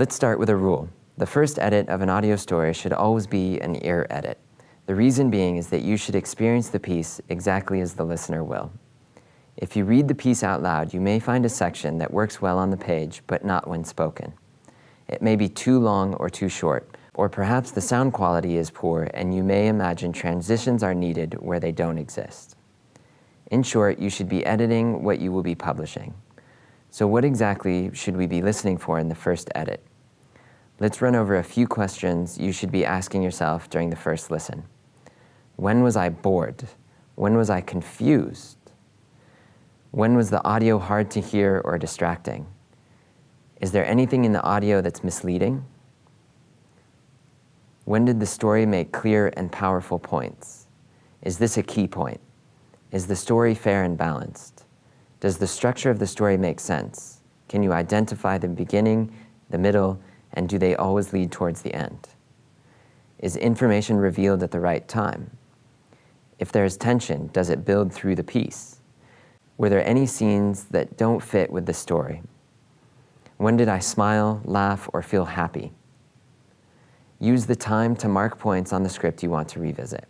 Let's start with a rule. The first edit of an audio story should always be an ear edit. The reason being is that you should experience the piece exactly as the listener will. If you read the piece out loud, you may find a section that works well on the page, but not when spoken. It may be too long or too short, or perhaps the sound quality is poor and you may imagine transitions are needed where they don't exist. In short, you should be editing what you will be publishing. So what exactly should we be listening for in the first edit? Let's run over a few questions you should be asking yourself during the first listen. When was I bored? When was I confused? When was the audio hard to hear or distracting? Is there anything in the audio that's misleading? When did the story make clear and powerful points? Is this a key point? Is the story fair and balanced? Does the structure of the story make sense? Can you identify the beginning, the middle, and do they always lead towards the end? Is information revealed at the right time? If there is tension, does it build through the piece? Were there any scenes that don't fit with the story? When did I smile, laugh, or feel happy? Use the time to mark points on the script you want to revisit.